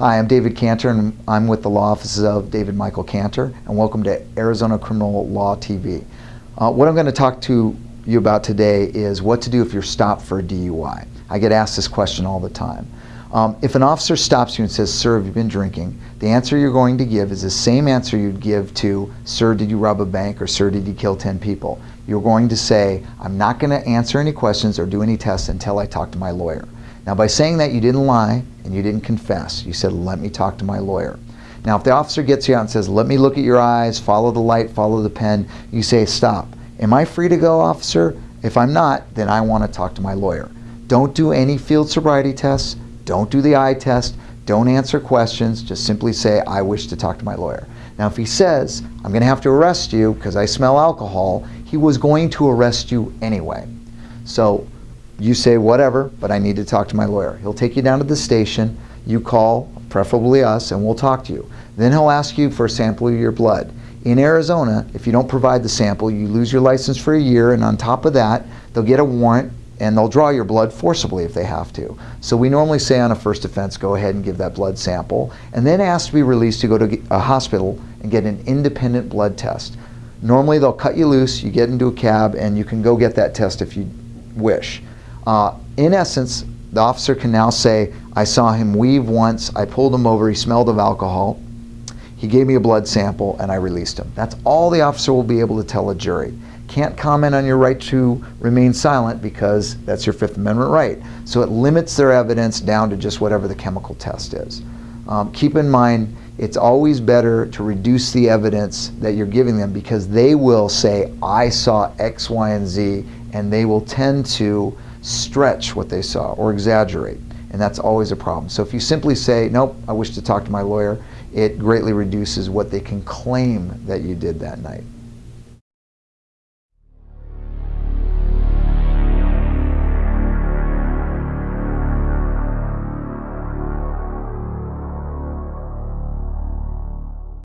Hi, I'm David Cantor, and I'm with the law offices of David Michael Cantor, and welcome to Arizona Criminal Law TV. Uh, what I'm going to talk to you about today is what to do if you're stopped for a DUI. I get asked this question all the time. Um, if an officer stops you and says, sir, have you been drinking? The answer you're going to give is the same answer you'd give to, sir, did you rob a bank or sir, did you kill 10 people? You're going to say, I'm not going to answer any questions or do any tests until I talk to my lawyer. Now by saying that you didn't lie and you didn't confess, you said let me talk to my lawyer. Now if the officer gets you out and says let me look at your eyes, follow the light, follow the pen, you say stop. Am I free to go officer? If I'm not, then I want to talk to my lawyer. Don't do any field sobriety tests, don't do the eye test, don't answer questions, just simply say I wish to talk to my lawyer. Now if he says I'm going to have to arrest you because I smell alcohol, he was going to arrest you anyway. So you say whatever, but I need to talk to my lawyer. He'll take you down to the station, you call, preferably us, and we'll talk to you. Then he'll ask you for a sample of your blood. In Arizona, if you don't provide the sample, you lose your license for a year, and on top of that, they'll get a warrant and they'll draw your blood forcibly if they have to. So we normally say on a first offense, go ahead and give that blood sample, and then ask to be released to go to a hospital and get an independent blood test. Normally they'll cut you loose, you get into a cab, and you can go get that test if you wish. Uh, in essence, the officer can now say, I saw him weave once, I pulled him over, he smelled of alcohol, he gave me a blood sample, and I released him. That's all the officer will be able to tell a jury. Can't comment on your right to remain silent because that's your Fifth Amendment right. So it limits their evidence down to just whatever the chemical test is. Um, keep in mind, it's always better to reduce the evidence that you're giving them because they will say, I saw X, Y, and Z, and they will tend to stretch what they saw or exaggerate. And that's always a problem. So if you simply say, nope, I wish to talk to my lawyer, it greatly reduces what they can claim that you did that night.